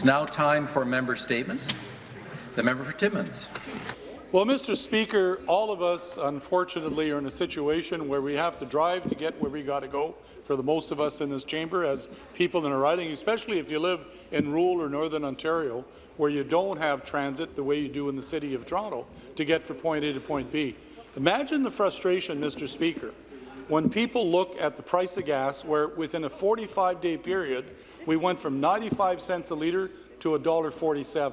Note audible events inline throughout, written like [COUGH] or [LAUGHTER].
It's now time for member statements. The member for Timmins. Well, Mr. Speaker, all of us, unfortunately, are in a situation where we have to drive to get where we got to go, for the most of us in this chamber, as people in a riding, especially if you live in rural or northern Ontario, where you don't have transit the way you do in the City of Toronto to get from point A to point B. Imagine the frustration, Mr. Speaker, when people look at the price of gas, where within a 45-day period, we went from 95 cents a litre to $1.47.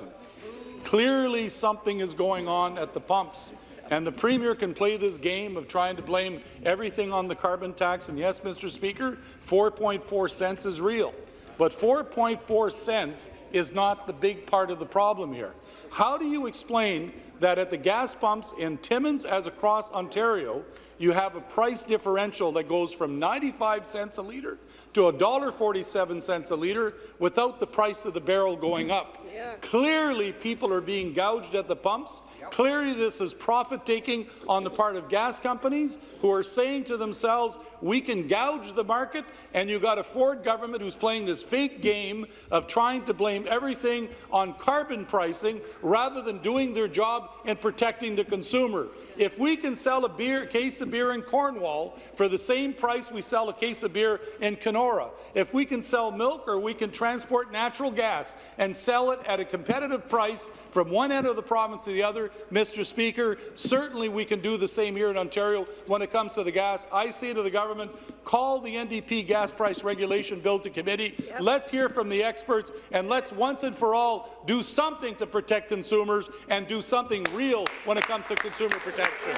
Clearly something is going on at the pumps. And the Premier can play this game of trying to blame everything on the carbon tax. And yes, Mr. Speaker, 4.4 cents is real. But 4.4 cents is not the big part of the problem here. How do you explain that at the gas pumps in Timmins as across Ontario, you have a price differential that goes from 95 cents a litre to $1.47 a litre without the price of the barrel going up. [LAUGHS] Yeah. Clearly, people are being gouged at the pumps. Yep. Clearly, this is profit-taking on the part of gas companies who are saying to themselves, we can gouge the market, and you've got a Ford government who's playing this fake game of trying to blame everything on carbon pricing rather than doing their job and protecting the consumer. If we can sell a beer, case of beer in Cornwall for the same price we sell a case of beer in Kenora, if we can sell milk or we can transport natural gas and sell it at a competitive price from one end of the province to the other, Mr. Speaker, certainly we can do the same here in Ontario when it comes to the gas. I say to the government, call the NDP gas price regulation bill to committee. Yep. Let's hear from the experts, and let's once and for all do something to protect consumers and do something real when it comes to consumer protection.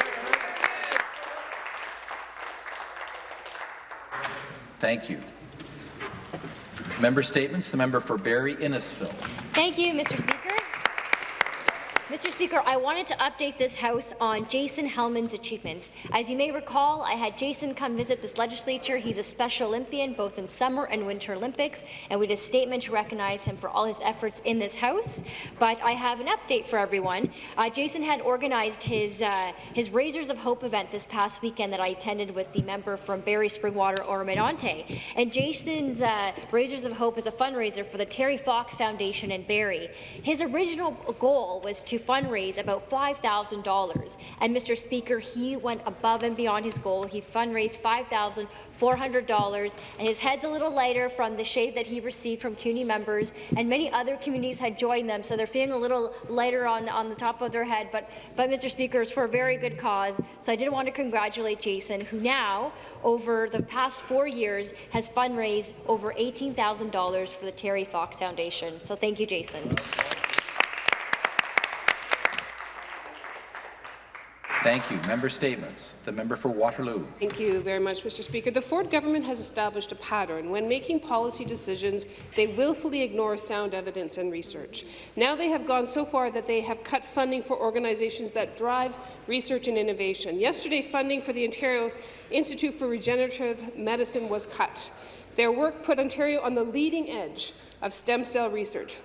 Thank you. Member statements. The member for Barrie Innisfil. Thank you, Mr. Speaker. Mr. Speaker, I wanted to update this House on Jason Hellman's achievements. As you may recall, I had Jason come visit this legislature. He's a Special Olympian both in Summer and Winter Olympics, and we did a statement to recognize him for all his efforts in this House. But I have an update for everyone. Uh, Jason had organized his, uh, his Razors of Hope event this past weekend that I attended with the member from Barrie Springwater Oro-Medonte. And Jason's uh, Razors of Hope is a fundraiser for the Terry Fox Foundation in Barrie. His original goal was to fundraise about $5,000. And Mr. Speaker, he went above and beyond his goal. He fundraised $5,400, and his head's a little lighter from the shade that he received from CUNY members, and many other communities had joined them, so they're feeling a little lighter on, on the top of their head. But, but Mr. Speaker, it's for a very good cause. So I did want to congratulate Jason, who now, over the past four years, has fundraised over $18,000 for the Terry Fox Foundation. So thank you, Jason. Thank you. Member statements. The member for Waterloo. Thank you very much, Mr. Speaker. The Ford government has established a pattern. When making policy decisions, they willfully ignore sound evidence and research. Now they have gone so far that they have cut funding for organizations that drive research and innovation. Yesterday, funding for the Ontario Institute for Regenerative Medicine was cut. Their work put Ontario on the leading edge of stem cell research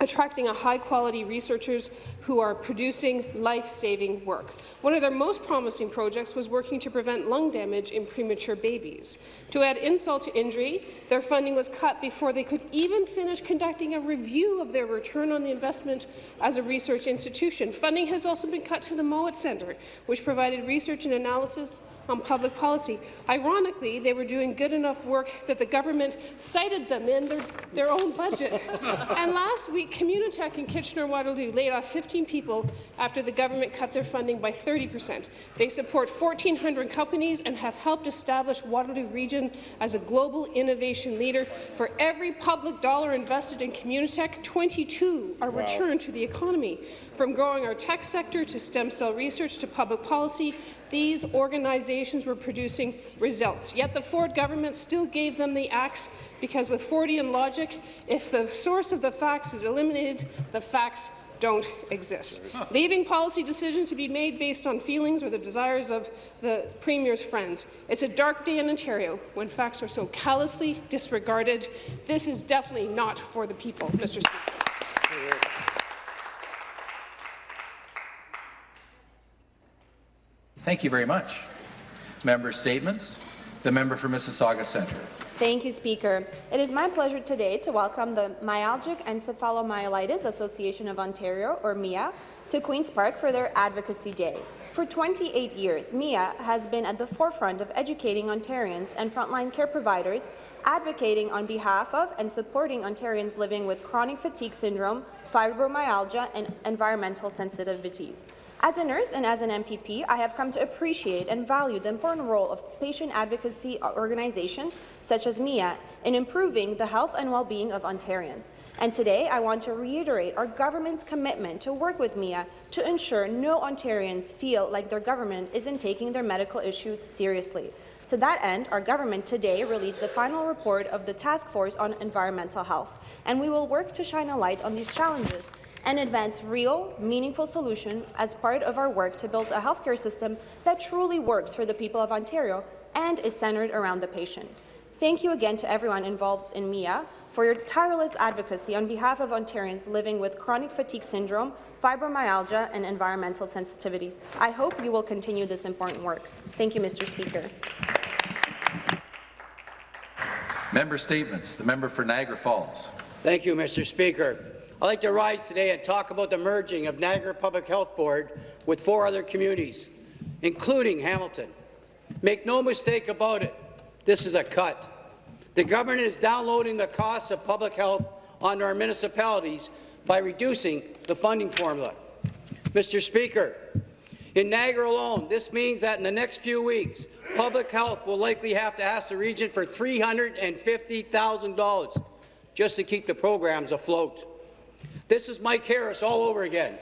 attracting a high-quality researchers who are producing life-saving work. One of their most promising projects was working to prevent lung damage in premature babies. To add insult to injury, their funding was cut before they could even finish conducting a review of their return on the investment as a research institution. Funding has also been cut to the Mowat Centre, which provided research and analysis on public policy. Ironically, they were doing good enough work that the government cited them in their, their own budget. [LAUGHS] and last week, Communitech in Kitchener-Waterloo laid off 15 people after the government cut their funding by 30 percent. They support 1,400 companies and have helped establish Waterloo Region as a global innovation leader. For every public dollar invested in Communitech, 22 are wow. returned to the economy. From growing our tech sector to stem cell research to public policy, these organizations were producing results. Yet the Ford government still gave them the axe because with Fordian logic, if the source of the facts is eliminated, the facts don't exist. Leaving policy decisions to be made based on feelings or the desires of the Premier's friends. It's a dark day in Ontario when facts are so callously disregarded. This is definitely not for the people, Mr. Speaker. Thank you very much. Member statements. The member for Mississauga Centre. Thank you, Speaker. It is my pleasure today to welcome the Myalgic Encephalomyelitis Association of Ontario, or MIA, to Queen's Park for their Advocacy Day. For 28 years, MIA has been at the forefront of educating Ontarians and frontline care providers, advocating on behalf of and supporting Ontarians living with chronic fatigue syndrome, fibromyalgia, and environmental sensitivities. As a nurse and as an MPP, I have come to appreciate and value the important role of patient advocacy organizations such as MIA in improving the health and well-being of Ontarians. And today, I want to reiterate our government's commitment to work with MIA to ensure no Ontarians feel like their government isn't taking their medical issues seriously. To that end, our government today released the final report of the Task Force on Environmental Health, and we will work to shine a light on these challenges and advance real, meaningful solutions as part of our work to build a healthcare system that truly works for the people of Ontario and is centred around the patient. Thank you again to everyone involved in MIA for your tireless advocacy on behalf of Ontarians living with chronic fatigue syndrome, fibromyalgia, and environmental sensitivities. I hope you will continue this important work. Thank you, Mr. Speaker. Member statements. The member for Niagara Falls. Thank you, Mr. Speaker. I'd like to rise today and talk about the merging of Niagara Public Health Board with four other communities, including Hamilton. Make no mistake about it, this is a cut. The government is downloading the costs of public health onto our municipalities by reducing the funding formula. Mr. Speaker, in Niagara alone, this means that in the next few weeks, public health will likely have to ask the region for $350,000 just to keep the programs afloat. This is Mike Harris all over again.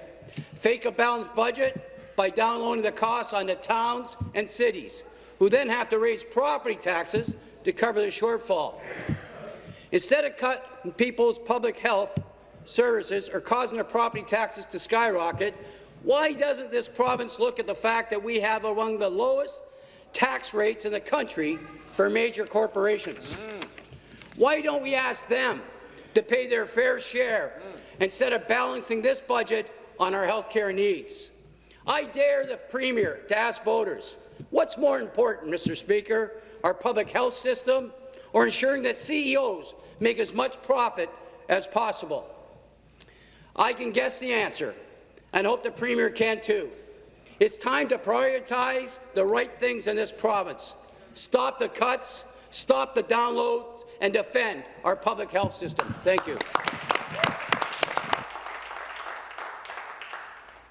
Fake a balanced budget by downloading the costs on the towns and cities, who then have to raise property taxes to cover the shortfall. Instead of cutting people's public health services or causing their property taxes to skyrocket, why doesn't this province look at the fact that we have among the lowest tax rates in the country for major corporations? Mm. Why don't we ask them to pay their fair share instead of balancing this budget on our health care needs? I dare the Premier to ask voters, what's more important, Mr. Speaker, our public health system or ensuring that CEOs make as much profit as possible? I can guess the answer, and hope the Premier can too. It's time to prioritize the right things in this province. Stop the cuts, stop the downloads, and defend our public health system. Thank you.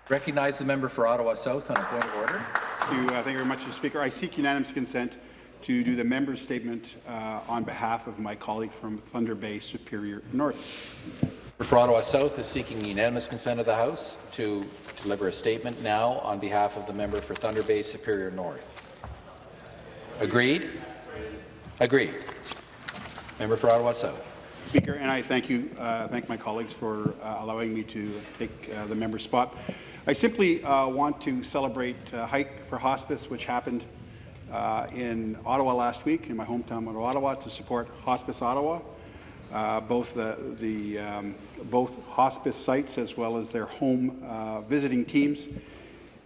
Recognize the member for Ottawa South on a point of order. Thank you, uh, thank you very much, Mr. Speaker. I seek unanimous consent to do the member's statement uh, on behalf of my colleague from Thunder Bay Superior North. Member for Ottawa South is seeking unanimous consent of the House to deliver a statement now on behalf of the member for Thunder Bay Superior North. Agreed? Agreed. Member for Ottawa South. Speaker, and I thank you, uh, thank my colleagues for uh, allowing me to take uh, the member spot. I simply uh, want to celebrate uh, Hike for Hospice, which happened uh, in Ottawa last week, in my hometown of Ottawa, to support Hospice Ottawa. Both the, the um, both hospice sites as well as their home visiting teams.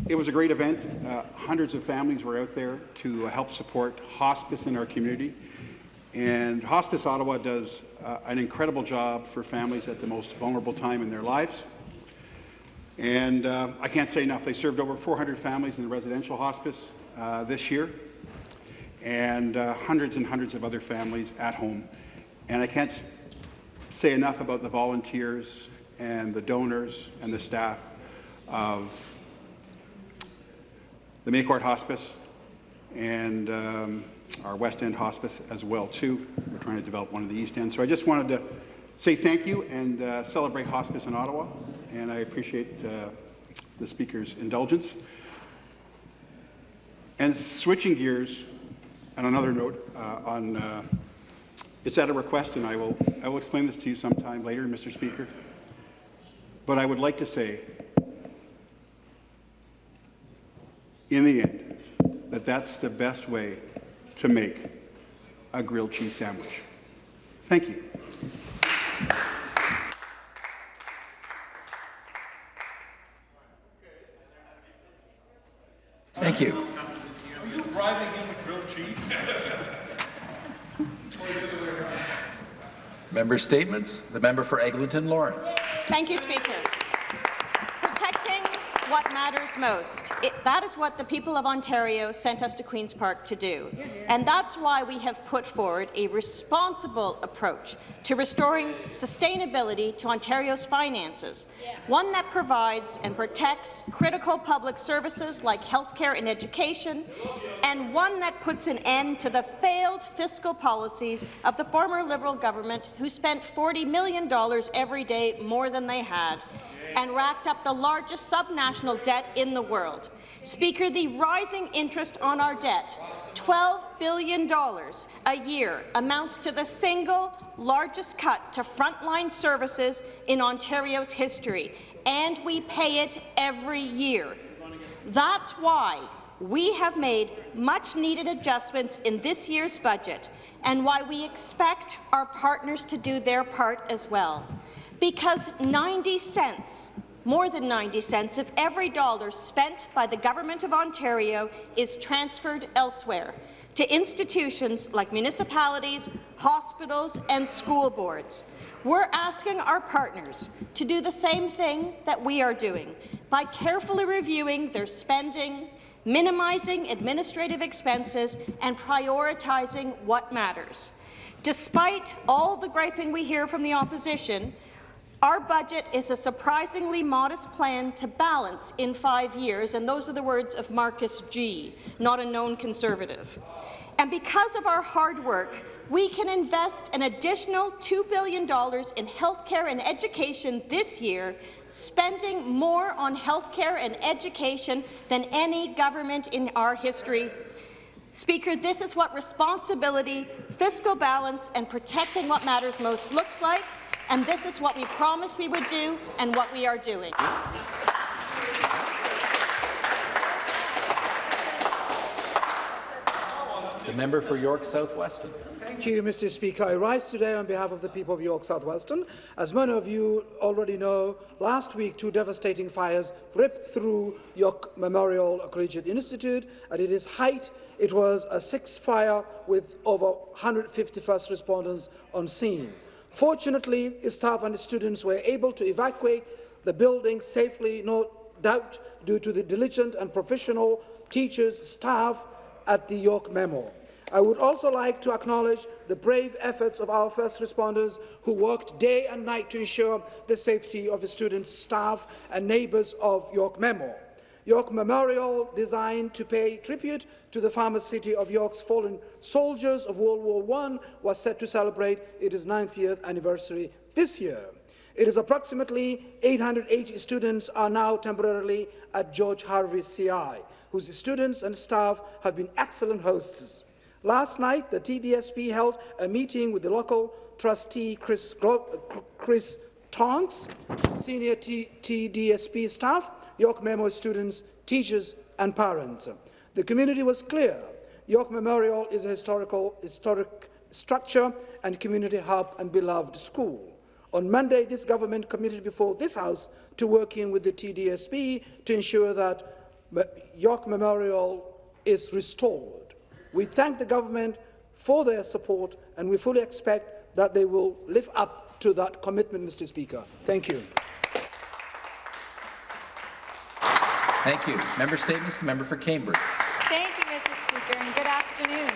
It was a great event. Hundreds of families were out there to help support hospice in our community. And Hospice Ottawa does uh, an incredible job for families at the most vulnerable time in their lives. And uh, I can't say enough. They served over 400 families in the residential hospice uh, this year, and uh, hundreds and hundreds of other families at home. And I can't say enough about the volunteers and the donors and the staff of the May Court Hospice and um, our West End Hospice as well too. We're trying to develop one of the East End. So I just wanted to say thank you and uh, celebrate hospice in Ottawa, and I appreciate uh, the Speaker's indulgence. And switching gears, on another note, uh, on uh, it's at a request, and I will I will explain this to you sometime later, Mr. Speaker. But I would like to say, in the end, that that's the best way to make a grilled cheese sandwich. Thank you. Thank you. Member statements. The member for Eglinton Lawrence. Thank you, Speaker. Matters most. It, that is what the people of Ontario sent us to Queen's Park to do. And that's why we have put forward a responsible approach to restoring sustainability to Ontario's finances, one that provides and protects critical public services like healthcare and education, and one that puts an end to the failed fiscal policies of the former Liberal government who spent $40 million every day more than they had and racked up the largest subnational debt in the world. Speaker, the rising interest on our debt, $12 billion a year, amounts to the single largest cut to frontline services in Ontario's history, and we pay it every year. That's why we have made much-needed adjustments in this year's budget and why we expect our partners to do their part as well because 90 cents, more than 90 cents of every dollar spent by the Government of Ontario is transferred elsewhere to institutions like municipalities, hospitals and school boards. We're asking our partners to do the same thing that we are doing by carefully reviewing their spending, minimizing administrative expenses and prioritizing what matters. Despite all the griping we hear from the opposition, our budget is a surprisingly modest plan to balance in five years, and those are the words of Marcus Gee, not a known conservative. And because of our hard work, we can invest an additional $2 billion in health care and education this year, spending more on health care and education than any government in our history. Speaker, this is what responsibility, fiscal balance, and protecting what matters most looks like and this is what we promised we would do and what we are doing. The member for York South-Weston. Thank you, Mr. Speaker. I rise today on behalf of the people of York South-Weston. As many of you already know, last week two devastating fires ripped through York Memorial Collegiate Institute. At its height, it was a six-fire with over 150 first responders on scene. Fortunately, staff and students were able to evacuate the building safely, no doubt due to the diligent and professional teachers, staff at the York Memo. I would also like to acknowledge the brave efforts of our first responders who worked day and night to ensure the safety of the students, staff and neighbours of York Memo. York Memorial, designed to pay tribute to the famous city of York's fallen soldiers of World War I, was set to celebrate its 90th anniversary this year. It is approximately 880 students are now temporarily at George Harvey CI, whose students and staff have been excellent hosts. Last night, the TDSB held a meeting with the local trustee Chris, Chris Tonks, senior TDSB staff, York Memo students, teachers and parents. The community was clear. York Memorial is a historical, historic structure and community hub and beloved school. On Monday, this government committed before this House to working with the TDSB to ensure that York Memorial is restored. We thank the government for their support and we fully expect that they will live up to that commitment, Mr. Speaker. Thank you. Thank you. Member statements. The member for Cambridge. Thank you, Mr. Speaker, and good afternoon.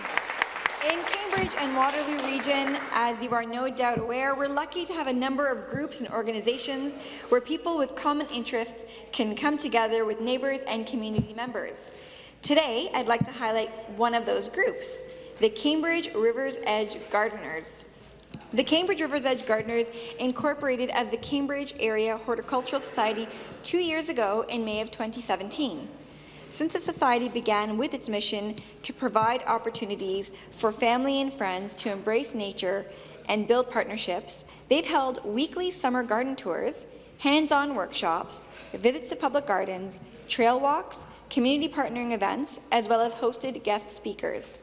In Cambridge and Waterloo region, as you are no doubt aware, we're lucky to have a number of groups and organizations where people with common interests can come together with neighbours and community members. Today, I'd like to highlight one of those groups, the Cambridge Rivers Edge Gardeners. The Cambridge Rivers Edge Gardeners incorporated as the Cambridge Area Horticultural Society two years ago in May of 2017. Since the Society began with its mission to provide opportunities for family and friends to embrace nature and build partnerships, they've held weekly summer garden tours, hands-on workshops, visits to public gardens, trail walks, community partnering events, as well as hosted guest speakers.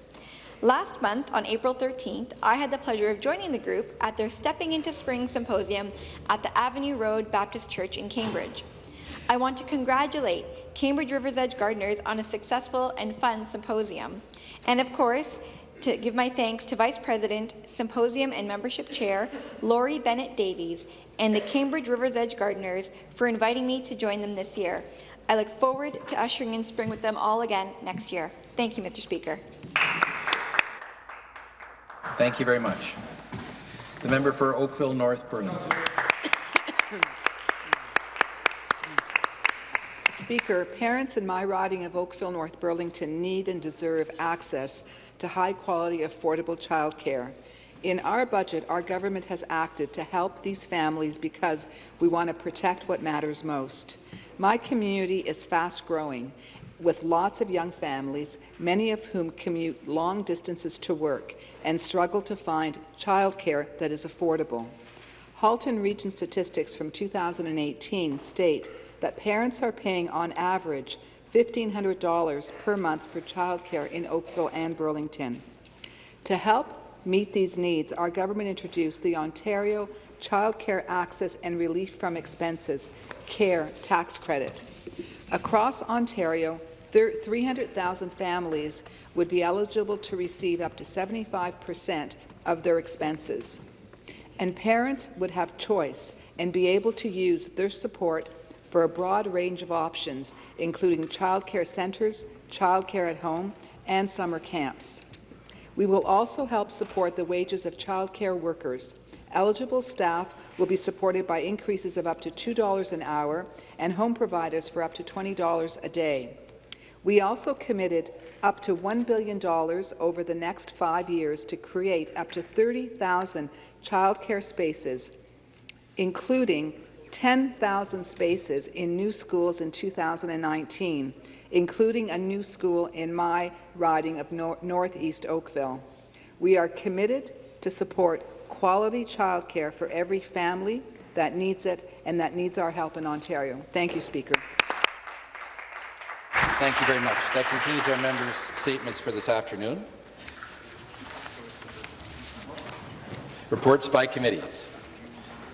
Last month, on April 13th, I had the pleasure of joining the group at their Stepping into Spring symposium at the Avenue Road Baptist Church in Cambridge. I want to congratulate Cambridge Rivers Edge Gardeners on a successful and fun symposium. And of course, to give my thanks to Vice President, Symposium and Membership Chair Laurie Bennett Davies and the Cambridge Rivers Edge Gardeners for inviting me to join them this year. I look forward to ushering in spring with them all again next year. Thank you, Mr. Speaker. Thank you very much. The member for Oakville North Burlington. Speaker, parents in my riding of Oakville North Burlington need and deserve access to high-quality, affordable childcare. In our budget, our government has acted to help these families because we want to protect what matters most. My community is fast-growing, with lots of young families, many of whom commute long distances to work and struggle to find childcare that is affordable. Halton Region statistics from 2018 state that parents are paying on average $1,500 per month for childcare in Oakville and Burlington. To help meet these needs, our government introduced the Ontario Child Care Access and Relief from Expenses CARE tax credit. Across Ontario, 300,000 families would be eligible to receive up to 75 percent of their expenses. And parents would have choice and be able to use their support for a broad range of options, including childcare centres, childcare at home, and summer camps. We will also help support the wages of childcare workers. Eligible staff will be supported by increases of up to $2 an hour and home providers for up to $20 a day. We also committed up to $1 billion over the next five years to create up to 30,000 childcare spaces, including 10,000 spaces in new schools in 2019, including a new school in my riding of Nor Northeast Oakville. We are committed to support quality childcare for every family that needs it and that needs our help in Ontario. Thank you, Speaker. Thank you very much. That concludes our members' statements for this afternoon. Reports by committees.